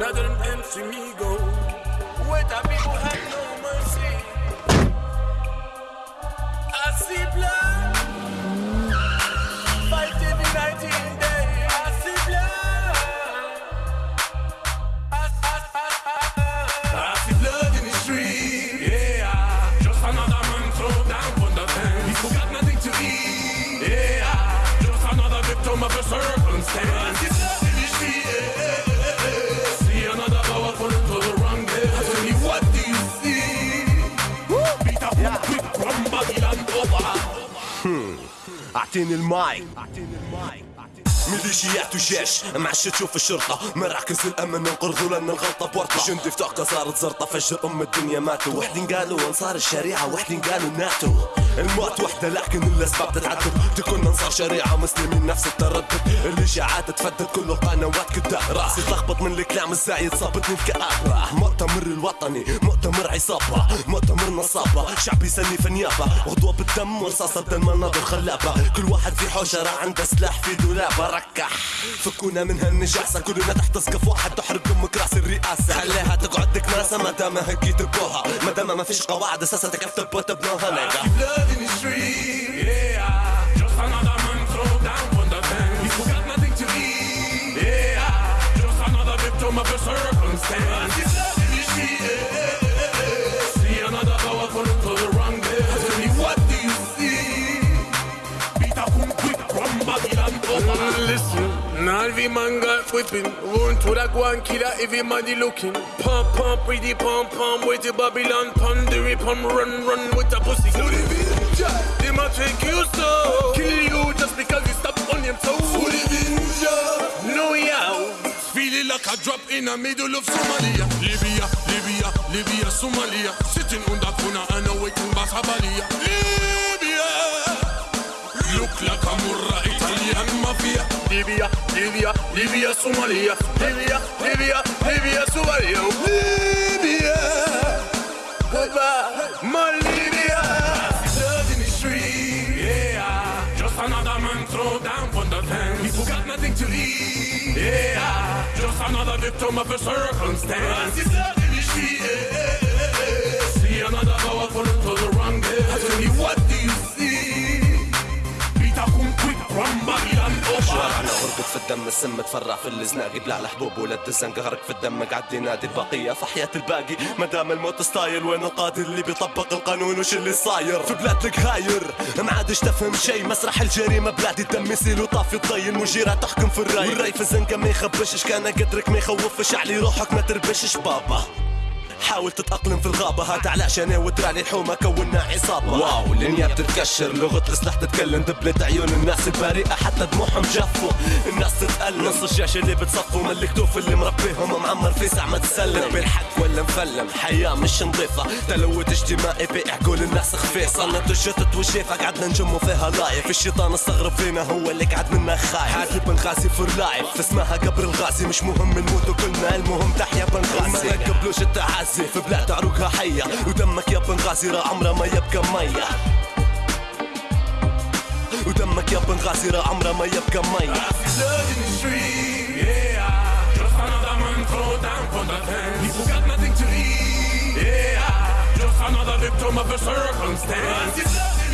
Now that I'm أعطيني الماي ميليشيات وجيش. معش تشوف الشرطة. مراكز الأمن انقرضوا لنا الغلطة بورطة. جندي في صارت زرطة. فجر أم الدنيا ماتوا. وحدين قالوا أنصار الشريعة. وحدين قالوا ناتو الموت وحدة لكن الأسباب تتعدد. تكون أنصار شريعة. مسلمين نفس التردد. الإشاعات تفدد كل القنوات كده راسي تلخبط من الكلام الزايد صابتني الكآبة مؤتمر الوطني مؤتمر عصابة مؤتمر نصابة. شعبي يسني في النيابة. غدوة بالدم ورصاصة المناظر خلابة. كل واحد في حوشرة عنده سلاح في دولابة. ركح. فكونا من هالنجاسة. كلنا تحت سقف واحد. تحرق أمك رأس الرئاسة. خليها تقعد كناسة ما دام هيك يتركوها. ما دام ما فيش قواعد أساسا تكتب وتبنوها نيجا victim of a circumstance. See blood in the street. Yeah. See another powerful to the wrong day. Tell me what do you see? Beat up boom quick from Babylon over. Mm, listen, now every man got whipping. Run to that one killer, everybody looking. Pump, pump, pretty pump, pump. Wait till Babylon, pump, the rip, pump, run, run with the pussy. They might take you so. Kill drop in the middle of Somalia. Libya, Libya, Libya, Somalia. Sitting on that corner and awaiting Basabalia. Libya. Look like a Murra Italian mafia. Libya, Libya, Libya, Somalia. Libya, Libya, Libya, Somalia. Libya. Libya. another victim of a circumstance. She is. See another powerful to the right. السم تفرع في الزناق بلع الحبوب ولد الزنق غرق في الدم قعد ينادي البقية في حياة الباقي. ما دام الموت ستايل وين القاضي اللي بيطبق القانون؟ وش اللي صاير؟ في بلادك هاير ما عادش تفهم شي مسرح الجريمة بلادي الدم يسيل وطافي الضي المجيرة تحكم في الرأي. والرأي في الزنقة ما يخبشش كان قدرك ما يخوفش؟ علي روحك ما تربشش. بابا. حاول تتأقلم في الغابة هات علشان وتراني الحومة كونا عصابة. واو الدنيا بتتكشر لغة السلاح تتكلم دبلت عيون الناس البريئة حتى دموعهم جفوا. الناس تتألم. نص الشاشة اللي بتصفوا من الكتوف اللي مربيهم معمر في ساعة ما تسلم. بالحق ولا مفلم حياة مش نظيفة. تلوث اجتماعي في عقول الناس خفيف صنت الشتت والشيفة قعدنا نجموا فيها لايف. الشيطان استغرب فينا هو اللي قعد منا خايف. حاسب بنغازي فور لايف اسمها قبر الغازي مش مهم نموت كلنا المهم تحيا بنغازي ما تقبلوش التعازي. الزيف بلاد عروقها حية ودمك يا بنغازي راه عمره ما يبقى مية ودمك يا بنغازي را عمره ما يبقى مية Another victim of a circumstance.